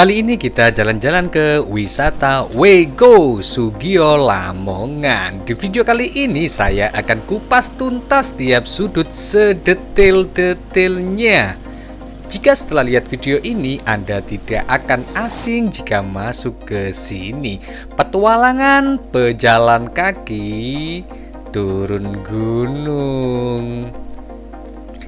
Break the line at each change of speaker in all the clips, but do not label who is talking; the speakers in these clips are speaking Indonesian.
Kali ini kita jalan-jalan ke wisata Wego Sugio Lamongan. Di video kali ini saya akan kupas tuntas tiap sudut sedetail-detailnya. Jika setelah lihat video ini Anda tidak akan asing jika masuk ke sini. Petualangan pejalan kaki turun gunung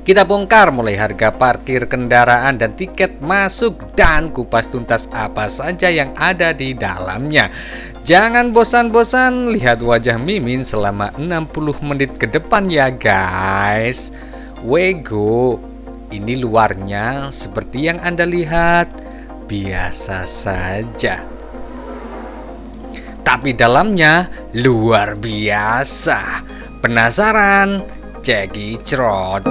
kita bongkar mulai harga parkir kendaraan dan tiket masuk dan kupas tuntas apa saja yang ada di dalamnya. Jangan bosan-bosan lihat wajah Mimin selama 60 menit ke depan ya guys. Wego, ini luarnya seperti yang Anda lihat, biasa saja. Tapi dalamnya luar biasa. Penasaran? Jackie Trot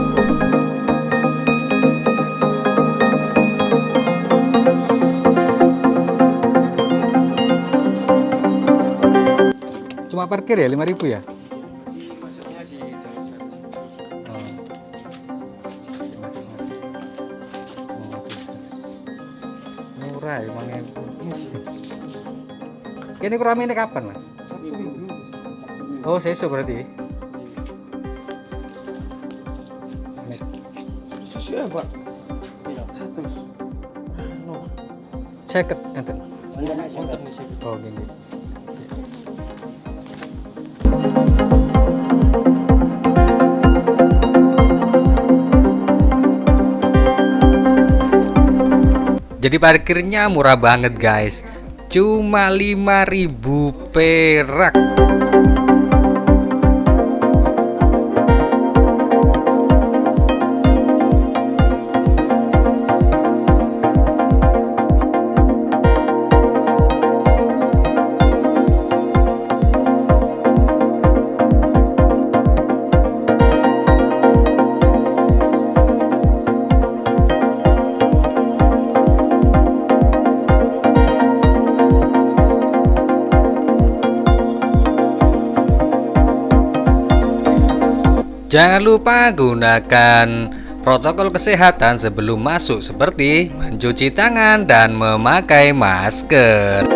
Cuma parkir ya 5000 ya? Masuknya di dalam oh. Murah ya. Ini kurang ini kapan mas? Sabtu minggu. Oh sesuk berarti.
Susu ya pak? Iya. Satu.
No. Seket enten.
Oh gini.
Jadi parkirnya murah banget guys Cuma 5000 perak Jangan lupa gunakan protokol kesehatan sebelum masuk seperti mencuci tangan dan memakai masker.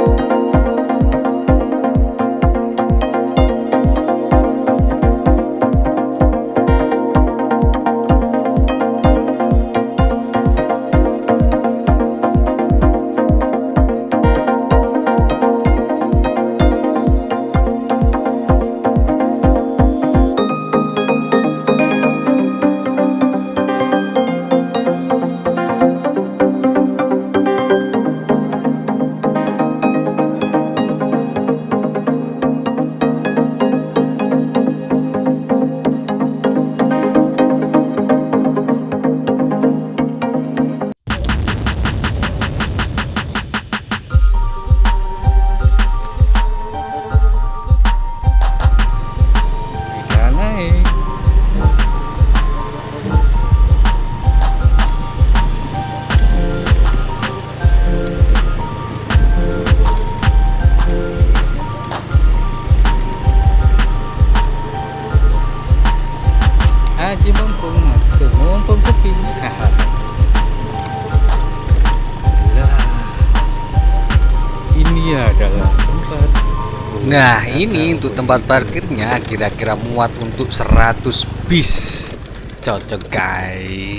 Ini untuk tempat parkirnya kira-kira muat untuk 100 bis. Cocok guys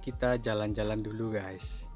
kita jalan-jalan dulu guys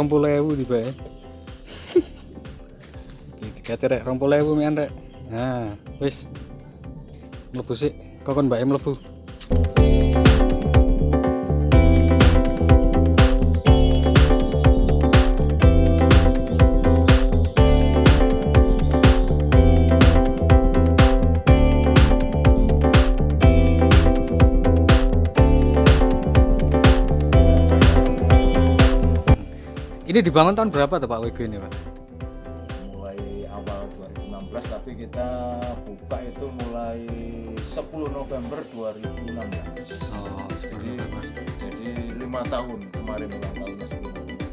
rompul ewu tiba ya tiga rek rompul ewu mian rek. Nah wis. Mlebu sih kokon mbak mlebu Ini dibangun tahun berapa tuh Pak WG ini Pak?
mulai awal 2016 tapi kita buka itu mulai 10 November 2016
Oh,
jadi jadi lima tahun kemarin ulang tahunnya 10 November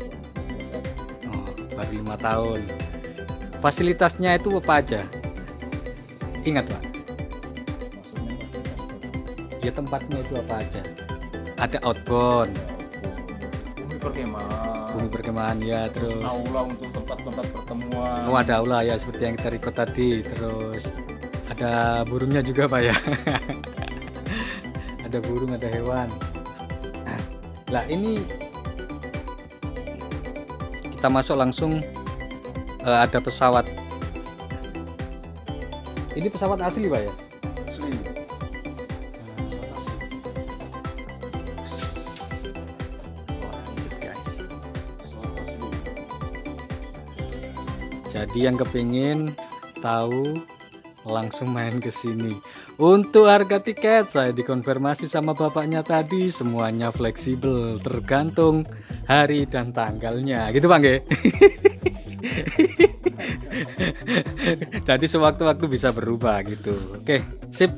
2016.
Oh, baru lima tahun. Fasilitasnya itu apa aja? Ingat Pak,
maksudnya fasilitas itu
ya tempatnya itu apa aja? Ada outbound,
perkemahan
ya, terus
aula untuk tempat-tempat pertemuan
oh ada aula ya seperti yang kita record tadi, terus ada burungnya juga Pak ya. ada burung, ada hewan. Lah ini kita masuk langsung eh, ada pesawat. Ini pesawat asli Pak ya? Jadi yang kepingin tahu langsung main ke sini. Untuk harga tiket saya dikonfirmasi sama bapaknya tadi semuanya fleksibel tergantung hari dan tanggalnya. Gitu Bang? Jadi sewaktu-waktu bisa berubah gitu. Oke, sip.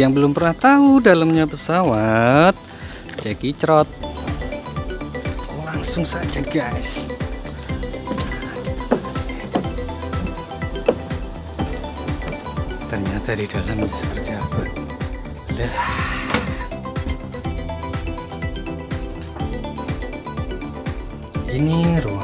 Yang belum pernah tahu dalamnya pesawat, ceki cerot. Langsung saja, guys. Ternyata di dalamnya seperti apa? Lah. Ini ruang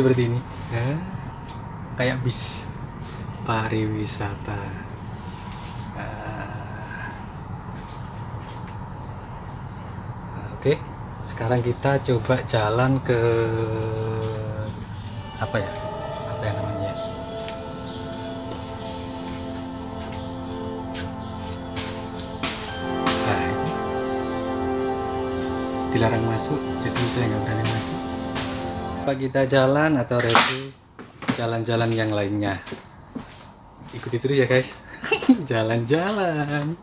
seperti ini. Ya. Kayak bis pariwisata. Ah. Oke sekarang kita coba jalan ke apa ya? Apa yang namanya? Nah dilarang masuk jadi saya nggak berani masuk apa kita jalan atau review jalan-jalan yang lainnya? Ikuti terus ya guys. Jalan-jalan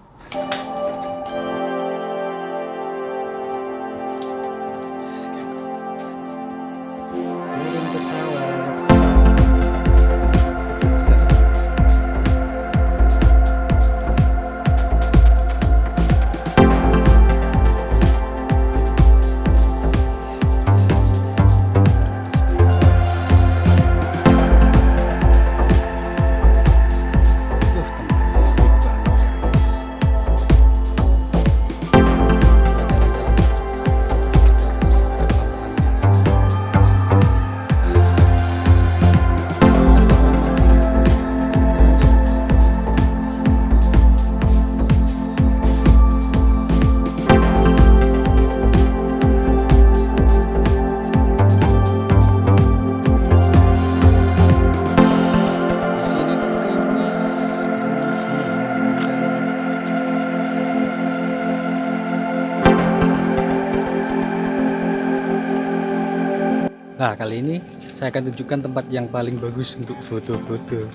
kali ini saya akan tunjukkan tempat yang paling bagus untuk foto-foto.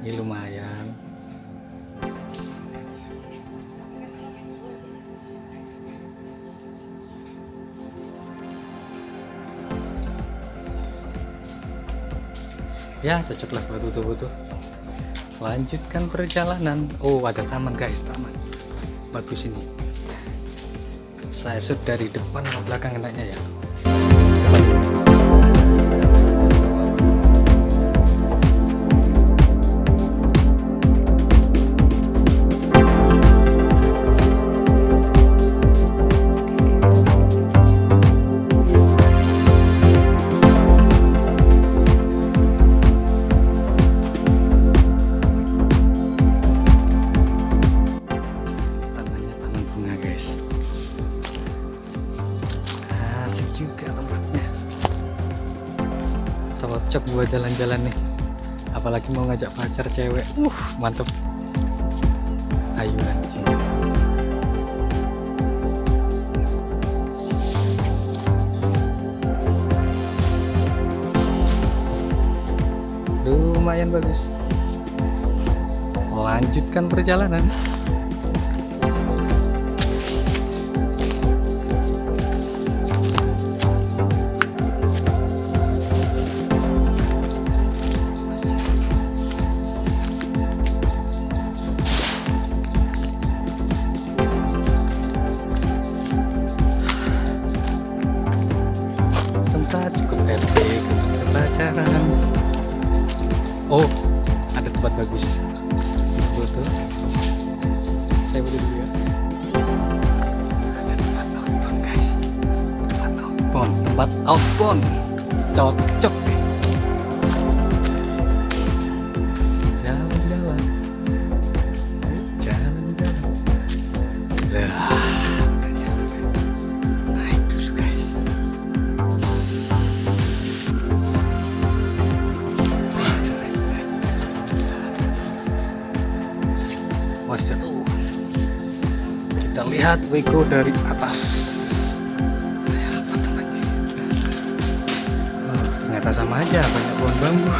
Ini lumayan. Ya, cocoklah buat foto-foto. Lanjutkan perjalanan. Oh, ada taman guys, taman. Bagus ini. Saya shoot dari depan ke belakang enaknya ya. Ngajak pacar cewek. Uh, mantep. Ayunan. Lumayan bagus. Lanjutkan perjalanan. Tempat bagus. Foto saya foto dulu ya. Tempat outbound guys. Tempat outbound tempat outbound. Cocok lihat Wego dari atas. Oh, ternyata sama aja, banyak pohon bambu.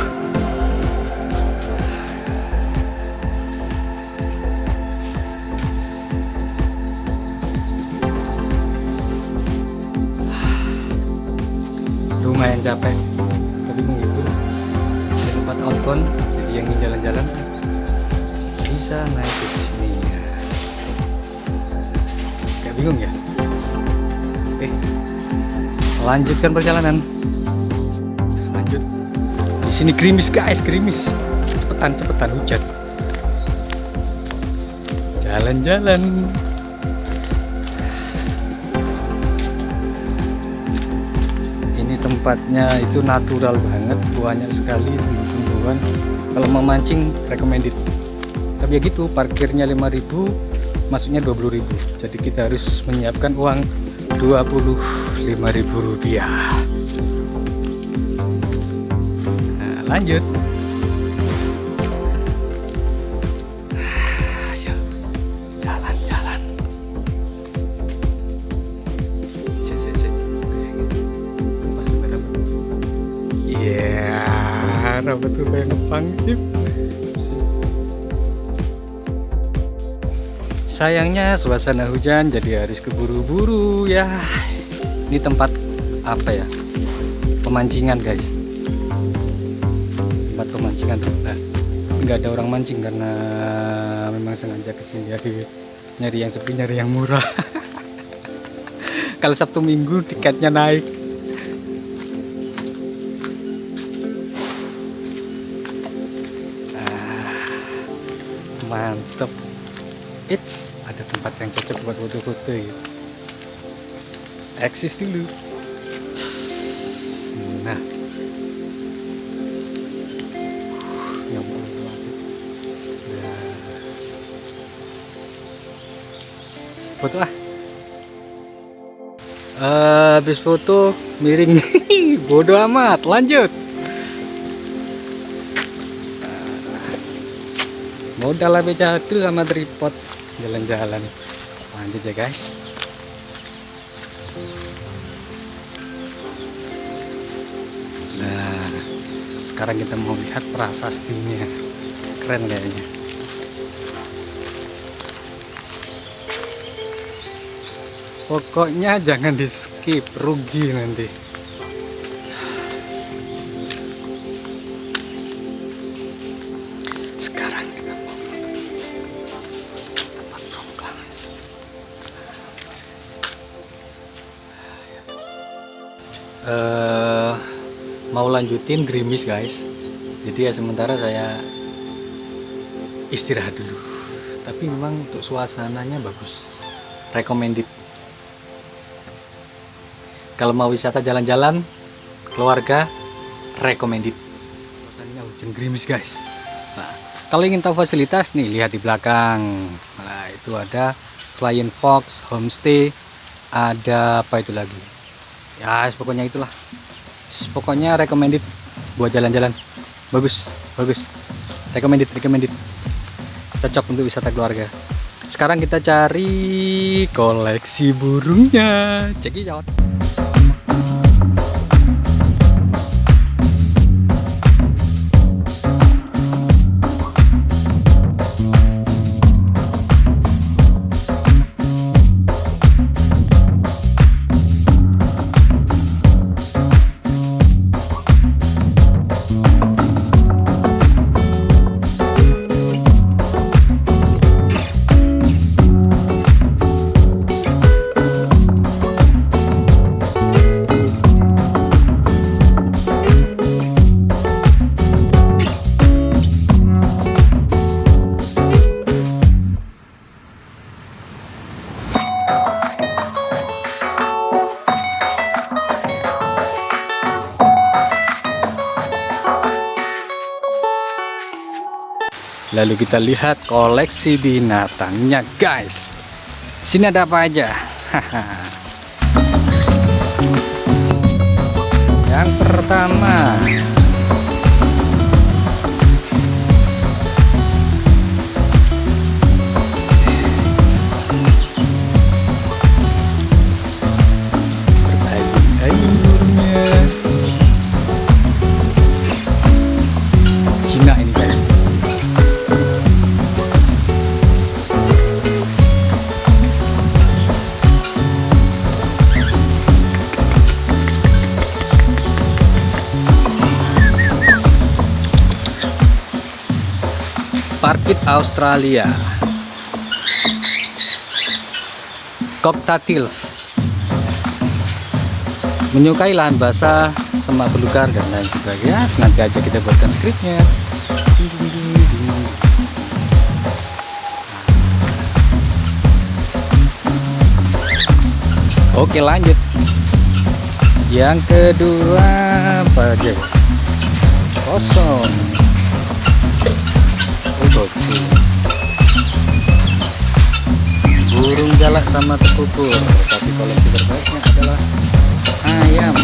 Lumayan capek, lanjutkan perjalanan. Lanjut. Di sini gerimis guys gerimis. Cepetan cepetan hujan. Jalan-jalan. Ini tempatnya itu natural banget banyak sekali tumbuhan kalau memancing recommended. Tapi ya gitu parkirnya 5000 masuknya 20000 jadi kita harus menyiapkan uang 20 Rp5.000 nah, lanjut. Ya, jalan-jalan. Iya rambut tuh lempang sih. Sayangnya suasana hujan jadi harus keburu-buru ya. Ini tempat apa ya? Pemancingan guys. Tempat pemancingan nah, nggak ada orang mancing karena memang sengaja ke sini jadi nyari yang sepi nyari yang murah. Kalau Sabtu Minggu tiketnya naik. Ah, mantep it's ada tempat yang cocok buat foto-foto gitu eksis dulu. Nah. Ya ampun, Nah. foto ah Eh, habis foto miring. Bodoh amat lanjut. Modal HP jadul sama tripod. Jalan-jalan. Lanjut ya guys sekarang kita mau lihat prasastinya keren kayaknya. Pokoknya jangan di skip rugi nanti lanjutin gerimis guys. Jadi ya sementara saya istirahat dulu. Tapi memang untuk suasananya bagus. Recommended. Kalau mau wisata jalan-jalan keluarga recommended. Suasananya hujan gerimis guys. Nah kalau ingin tahu fasilitas nih lihat di belakang. Nah itu ada Flying Fox homestay ada apa itu lagi? Ya pokoknya itulah pokoknya recommended buat jalan-jalan. Bagus bagus. Recommended recommended. Cocok untuk wisata keluarga. Sekarang kita cari koleksi burungnya. Check Lalu kita lihat koleksi binatangnya guys. Sini ada apa aja? Yang pertama Australia. Cocktails. Menyukai lahan basah semak belukar dan lain sebagainya. Nanti aja kita buatkan skripnya Oke lanjut. Yang kedua apa aja? Kosong. Burung jalak sama tekukur Tapi koleksi terbaiknya adalah Ayam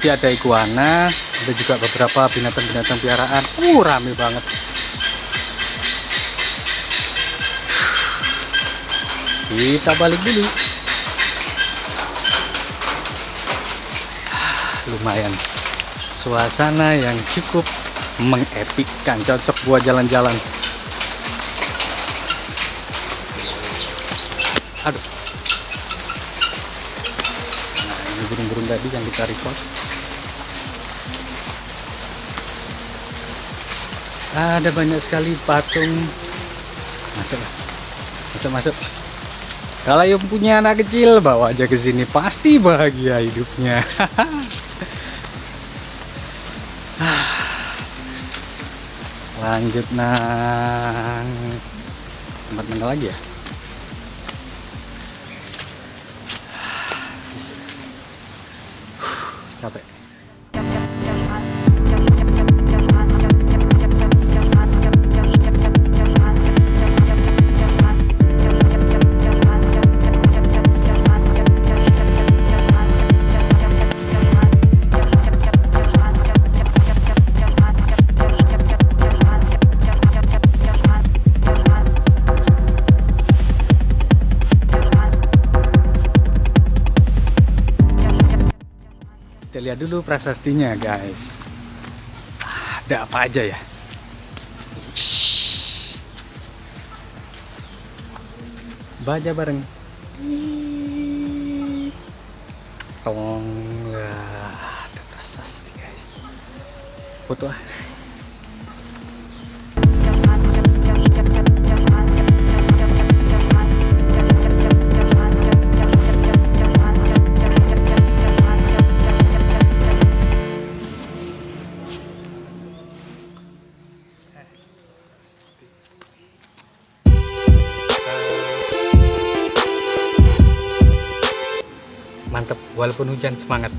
jadi ada iguana ada juga beberapa binatang-binatang piaraan. Uh rame banget. Kita balik dulu. Lumayan. Suasana yang cukup mengepikkan cocok buat jalan-jalan. Aduh. Nah ini burung-burung tadi yang kita record ada banyak sekali patung. Masuk masuk masuk. Kalau yang punya anak kecil bawa aja ke sini. Pasti bahagia hidupnya. Lanjut nang. Tempat mana lagi ya prasastinya guys. Ada apa aja ya? Baja bareng. Tong lah ada prasasti guys. Foto ah mantep walaupun hujan semangat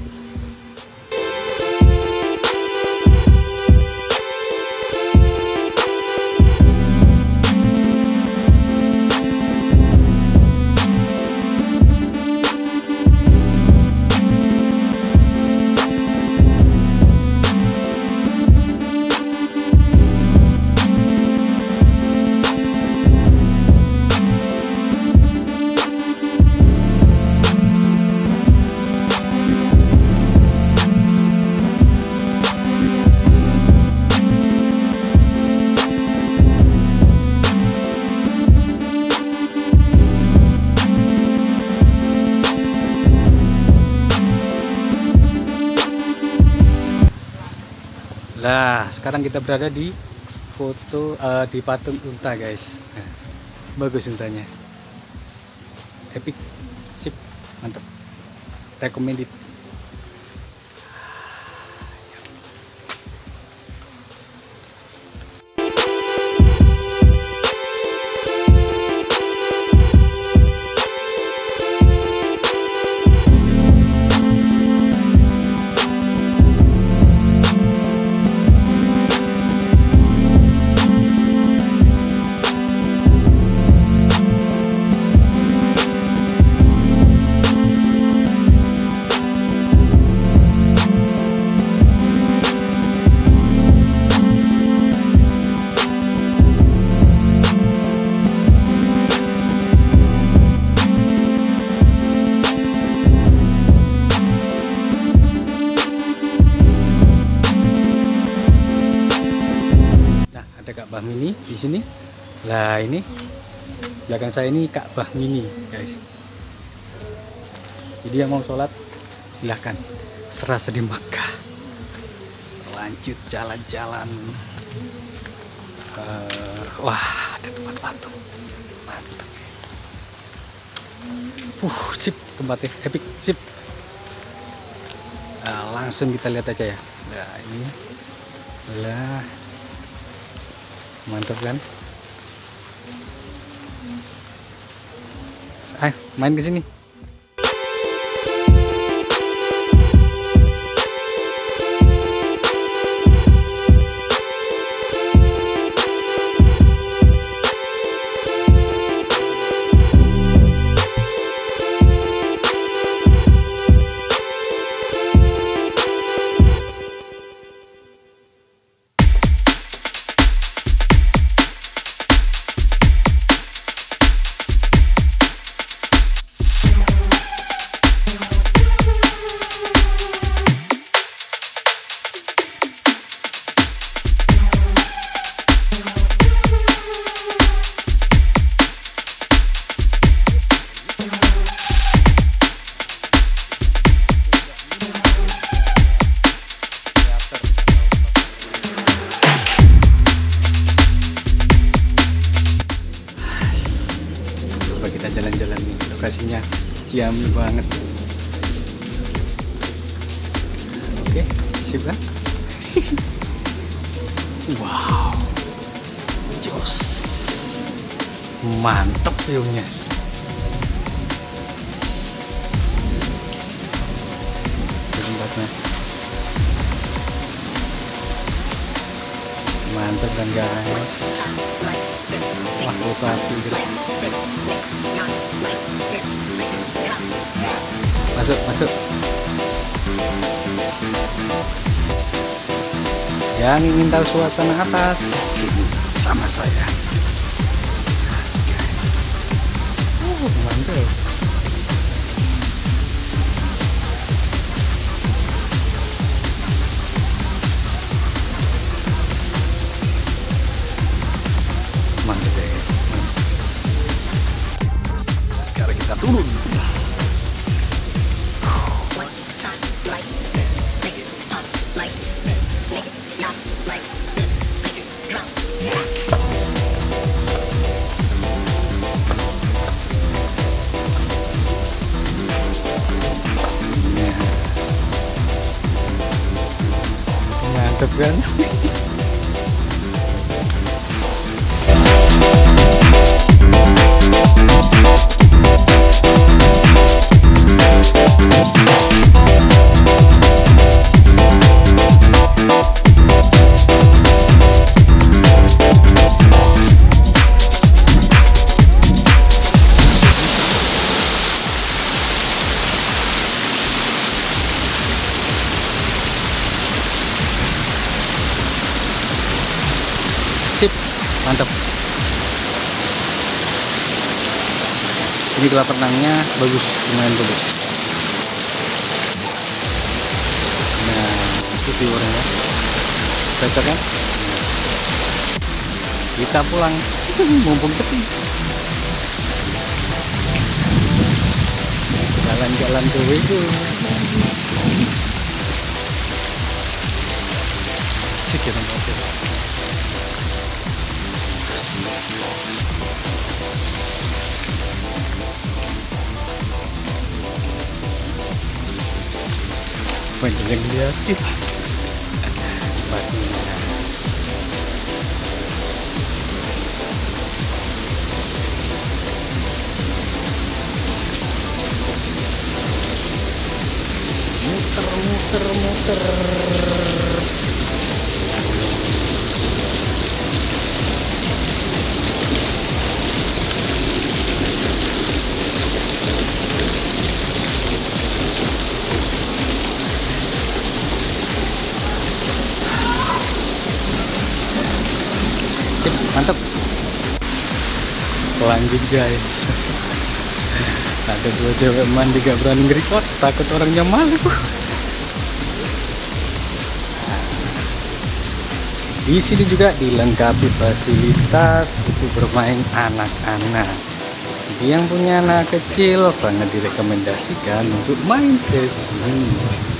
sekarang kita berada di foto eh, di patung unta, guys. Nah, bagus untanya. Epic. Sip, mantap. Recommended. Lah, ini belakang saya ini Ka'bah Mini, guys. Jadi yang mau sholat silahkan serasa di Makkah. Lanjut jalan-jalan. Eh, wah, ada tempat patung. Mantap. Uh, sip tempatnya, epic, sip. Nah, langsung kita lihat aja ya. Nah, ini. Lah, mantap kan ayo main ke sini ciami banget. Oke sip kan wow. Jos. Mantep viewnya kan guys wah lupa api gitu. masuk masuk yang ingin tahu suasana atas sini sama saya guys. Uh, mantap Kolam renangnya bagus, lumayan bagus. Nah, itu viewernya. Cocok kan? Kita pulang, mumpung sepi. Jalan-jalan ke. Sekian liatin batunya muter muter muter lanjut guys. Ada dua cewek mandi gak berani nge-record. Takut orangnya malu. Di sini juga dilengkapi fasilitas untuk bermain anak-anak. Yang punya anak kecil sangat direkomendasikan untuk main ke sini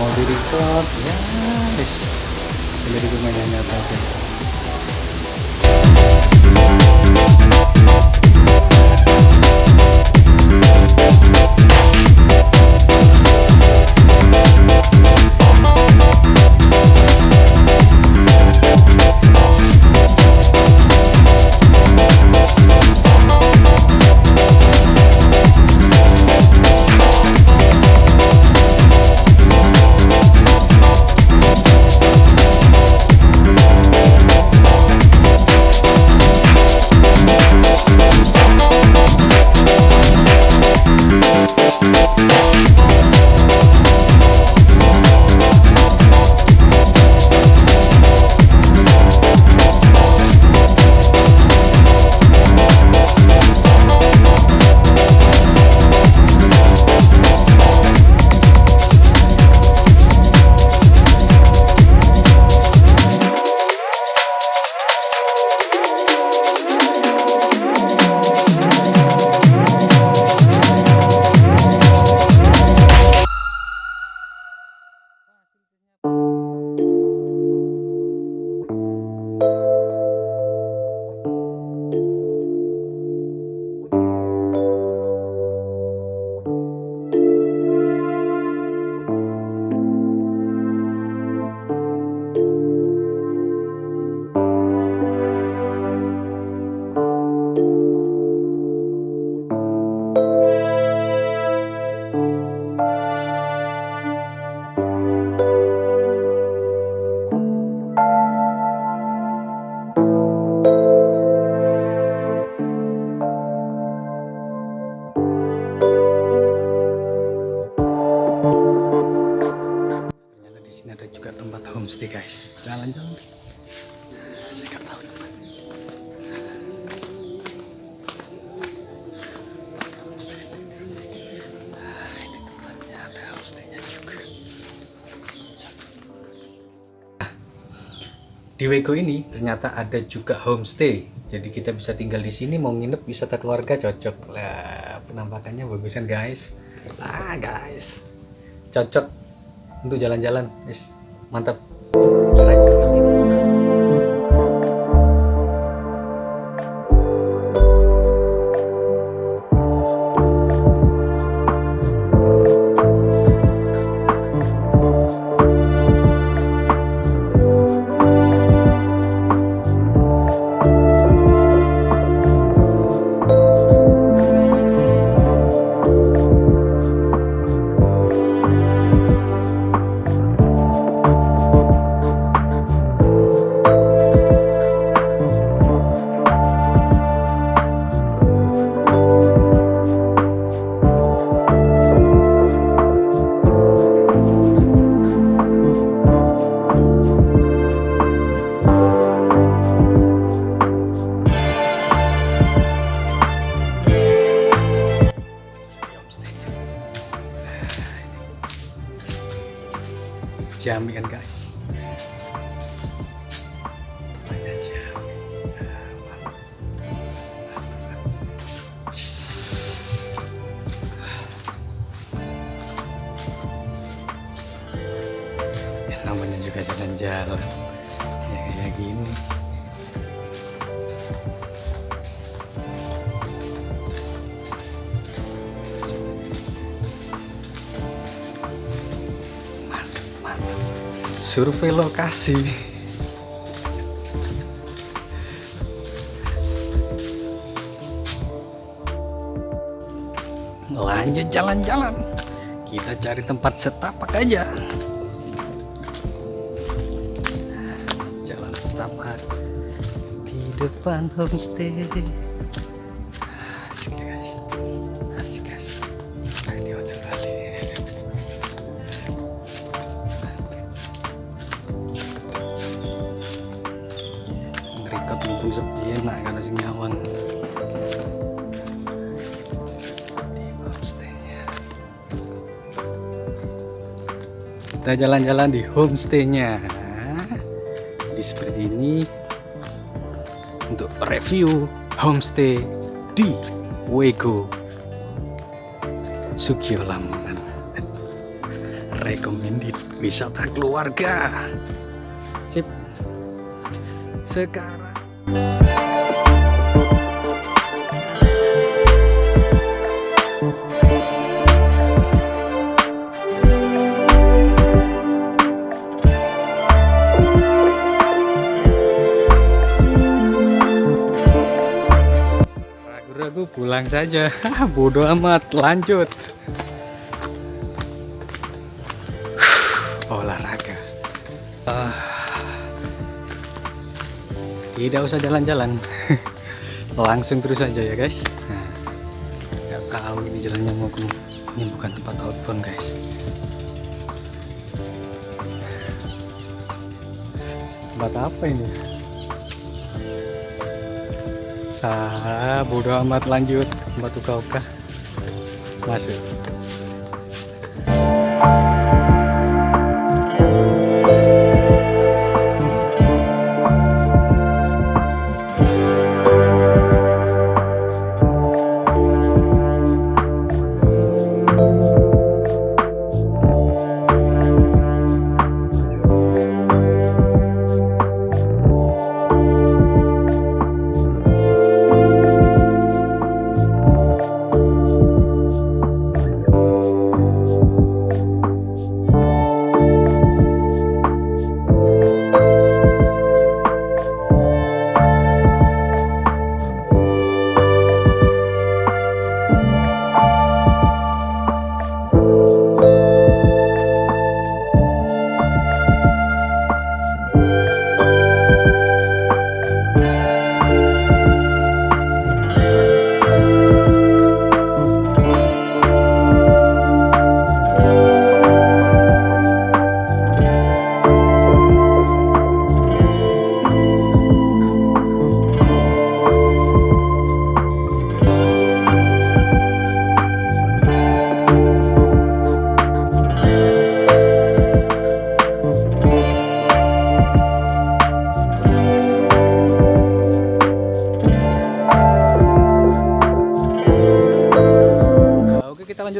mau di record ya wis. Boleh di mainan nyata aja di Wego ini ternyata ada juga homestay. Jadi kita bisa tinggal di sini mau nginep wisata keluarga cocok. Lah penampakannya bagusan guys. Ah guys. Cocok untuk jalan-jalan. Mantap lokasi lanjut jalan-jalan. Kita cari tempat setapak aja. Jalan setapak di depan homestay mumpung sepi enak kalau sing di homestay-nya kita jalan-jalan di homestay-nya. Jadi seperti ini untuk review homestay di Wego Sugio Lamongan. Recommended wisata keluarga. Sip. Sekarang ragu-ragu pulang saja. Bodoh amat lanjut tidak usah jalan-jalan. Langsung terus aja ya guys. Nah, nggak tahu ini jalannya mau ke ini bukan tempat outbound guys. Tempat apa ini? Sah bodoh amat lanjut. Tempat uka-uka masuk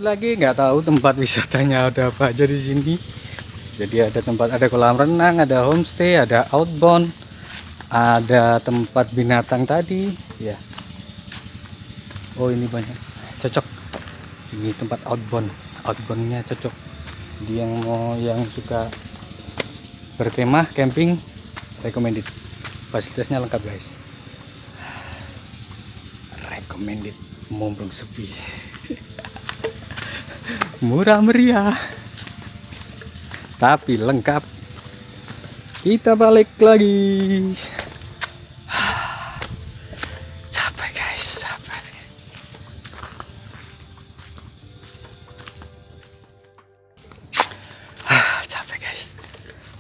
lagi nggak tahu tempat wisatanya ada apa aja di sini. Jadi ada tempat ada kolam renang ada homestay ada outbound ada tempat binatang tadi. Ya. Oh ini banyak. Cocok. Ini tempat outbound. Outboundnya cocok. Dia yang mau yang suka berkemah camping recommended. Fasilitasnya lengkap guys. Recommended. Mumpung sepi murah meriah. Tapi lengkap. Kita balik lagi. Capek guys capek. Ah, capek guys.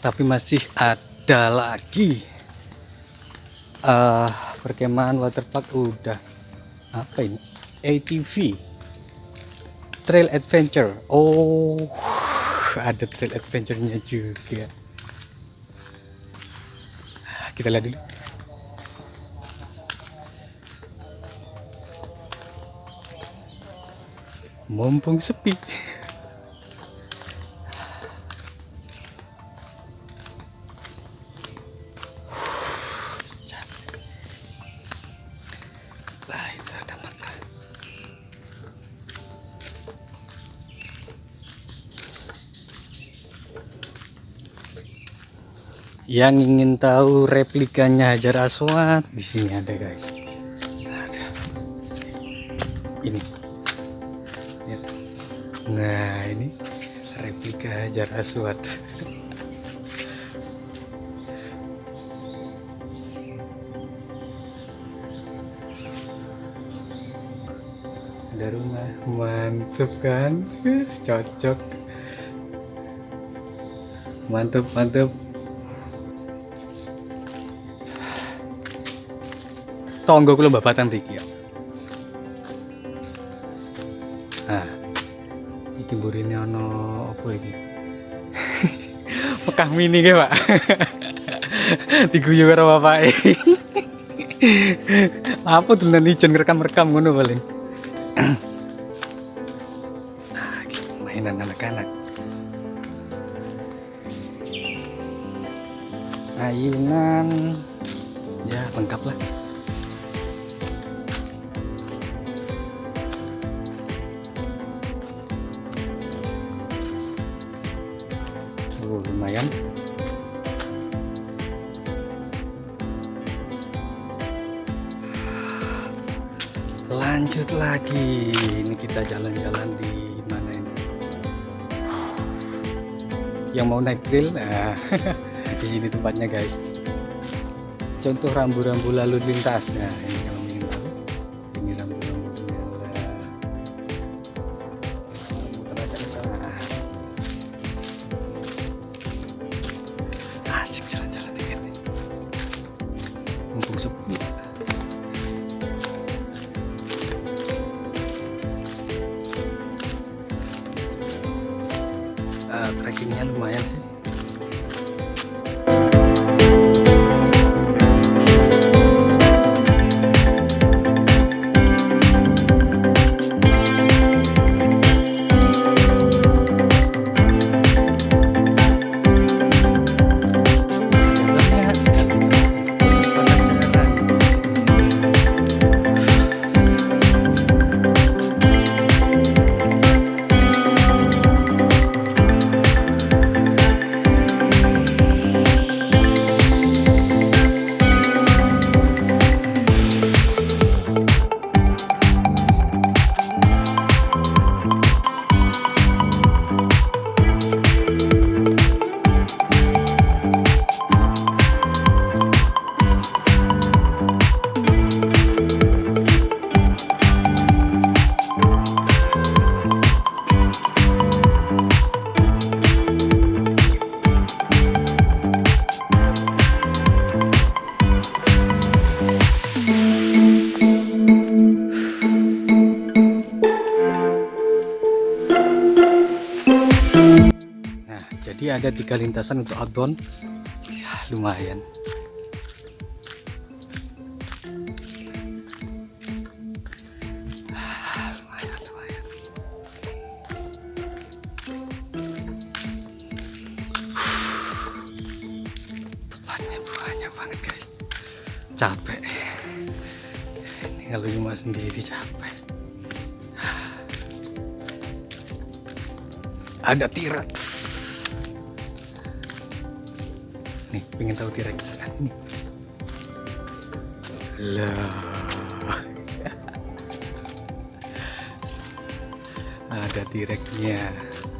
Tapi masih ada lagi. Eh perkemahan waterpark udah. Apa ini? ATV trail adventure. Oh ada trail adventure-nya juga. Kita lihat dulu. Mumpung sepi Yang ingin tahu replikanya Hajar Aswad di sini ada guys. Ada. Ini. Nah ini replika Hajar Aswad. ada rumah mantep kan cocok mantep mantep tonggo kula babatan mriki ya. Nah iki burine ana apa iki? Mekah mini ke pak? Diguyu karo bapake. Apa dolanan ijen rekam-rekam ngono paling nah, mainan anak-anak. Ayunan ya trail nah di sini tempatnya guys. Contoh rambu-rambu lalu lintas. Nah ini ada tiga lintasan untuk outbound. Ya, lumayan. Capek. Kalau cuma sendiri capek. Ada T-Rex. Yeah.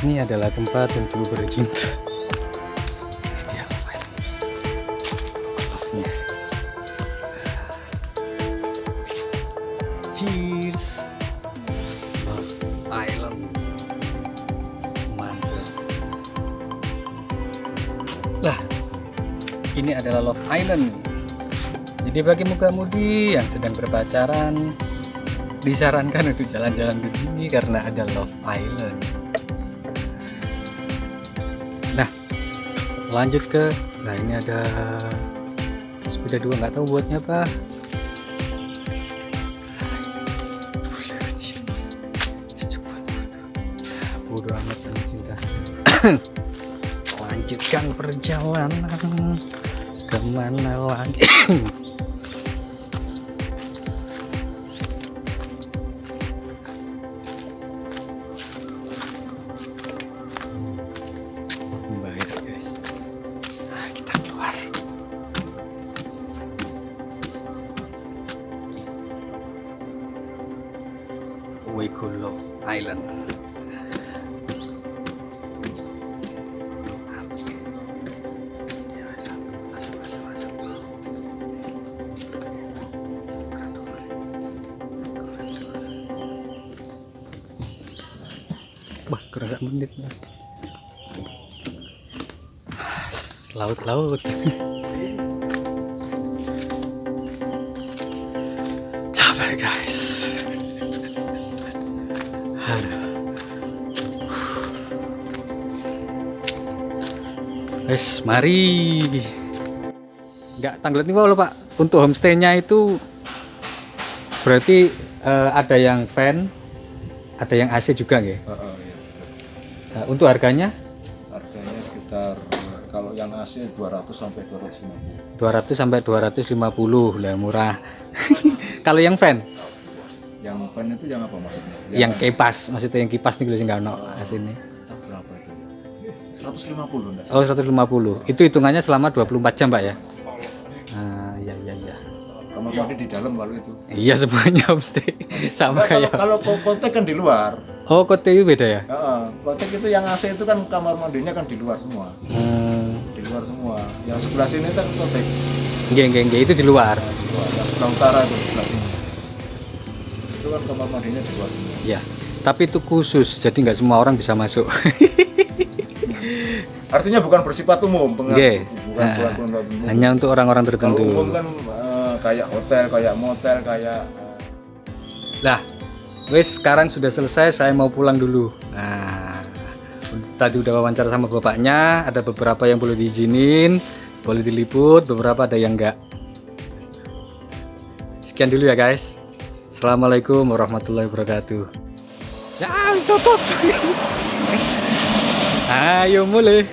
Ini adalah tempat untuk bercinta. Dia Love Island. Love-nya. Cheers. Love Island. Mantap. Lah, ini adalah Love Island. Jadi bagi muka-mudi yang sedang berpacaran, disarankan untuk jalan-jalan di sini karena ada Love Island. Lanjut ke nah ini ada sepeda dua nggak tahu buatnya apa. Bodoh amat sama cinta. Lanjutkan perjalanan. Ke mana lagi Wes, mari. Enggak tanggal ini kalau Pak. Untuk homestaynya itu berarti eh, ada yang fan, ada yang AC juga nggih.
Heeh, iya, betul.
Nah, untuk harganya
Harganya sekitar kalau yang AC 200 sampai 250.
200 sampai 250 lah murah. Kalau yang fan,
Yang fan itu yang apa maksudnya?
yang kipas, maksudnya yang kipas nih sing nggak ono asine.
Entah berapa itu? 150 enggak?
Oh 150. Itu hitungannya selama 24 jam Pak ya? Ah iya iya iya.
Kamar mandi di dalam kalau itu.
Iya semuanya homestay sama
Nah, kalau
kayak.
kalau ko- kotek kan di luar.
Oh kote itu beda ya?
Heeh, kotek itu yang AC itu kan kamar mandinya kan di luar semua.
Hmm.
Di luar semua. Yang sebelah sini kan.
Nggih nggih nggih itu di luar.
Di luar. Yang sebelah utara itu sebelah sini. Kan kamar mandinya semua.
Ya. Tapi itu khusus, jadi nggak semua orang bisa masuk.
Artinya bukan bersifat umum, pengen- bukan
Nah,
bukan umum.
Hanya untuk orang-orang
Kalau
tertentu.
umum kan eh, kayak hotel, kayak motel, kayak eh,
Lah, wes sekarang sudah selesai, saya mau pulang dulu. Nah, tadi udah wawancara sama bapaknya, ada beberapa yang boleh diizinin, boleh diliput, beberapa ada yang enggak. Sekian dulu ya guys. Assalamualaikum warahmatullahi wabarakatuh. Ya, tutup. Ayo mulai.